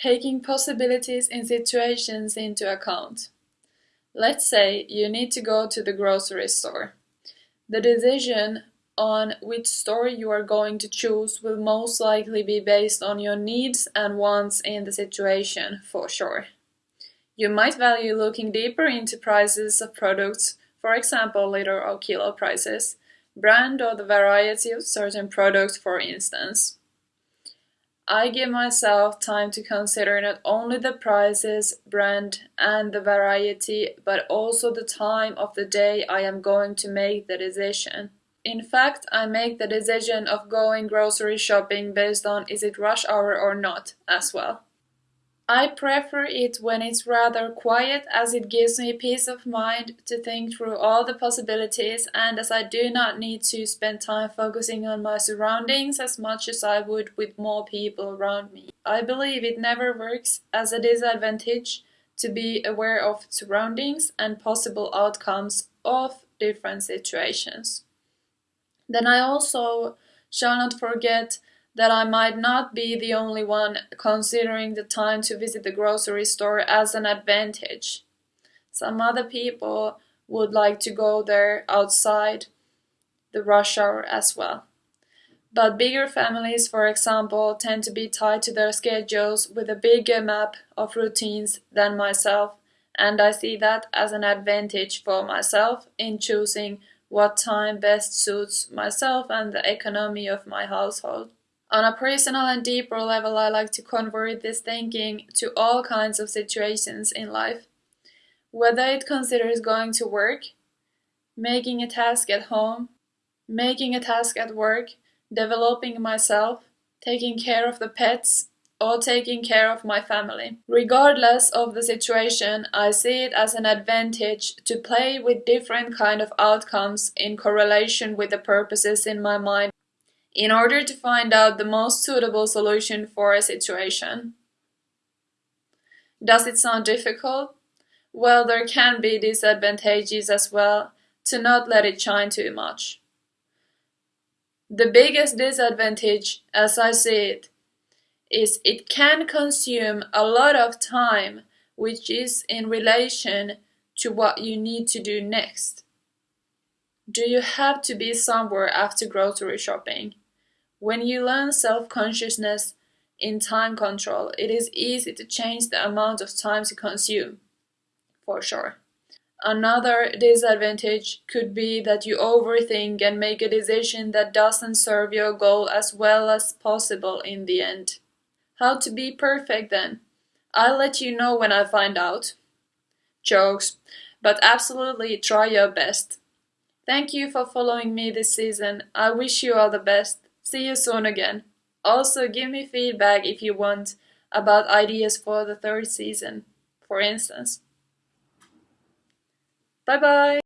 Taking possibilities and situations into account. Let's say you need to go to the grocery store. The decision on which store you are going to choose will most likely be based on your needs and wants in the situation, for sure. You might value looking deeper into prices of products, for example liter or kilo prices, brand or the variety of certain products for instance. I give myself time to consider not only the prices, brand and the variety, but also the time of the day I am going to make the decision. In fact, I make the decision of going grocery shopping based on is it rush hour or not, as well. I prefer it when it's rather quiet as it gives me peace of mind to think through all the possibilities and as I do not need to spend time focusing on my surroundings as much as I would with more people around me. I believe it never works as a disadvantage to be aware of surroundings and possible outcomes of different situations. Then I also shall not forget that I might not be the only one considering the time to visit the grocery store as an advantage. Some other people would like to go there outside the rush hour as well. But bigger families, for example, tend to be tied to their schedules with a bigger map of routines than myself, and I see that as an advantage for myself in choosing what time best suits myself and the economy of my household. On a personal and deeper level, I like to convert this thinking to all kinds of situations in life. Whether it considers going to work, making a task at home, making a task at work, developing myself, taking care of the pets, or taking care of my family. Regardless of the situation, I see it as an advantage to play with different kind of outcomes in correlation with the purposes in my mind in order to find out the most suitable solution for a situation. Does it sound difficult? Well, there can be disadvantages as well to not let it shine too much. The biggest disadvantage, as I see it, is it can consume a lot of time which is in relation to what you need to do next. Do you have to be somewhere after grocery shopping? When you learn self-consciousness in time control, it is easy to change the amount of time you consume, for sure. Another disadvantage could be that you overthink and make a decision that doesn't serve your goal as well as possible in the end. How to be perfect then? I'll let you know when I find out. Jokes, but absolutely try your best. Thank you for following me this season. I wish you all the best. See you soon again. Also, give me feedback if you want about ideas for the third season, for instance. Bye bye!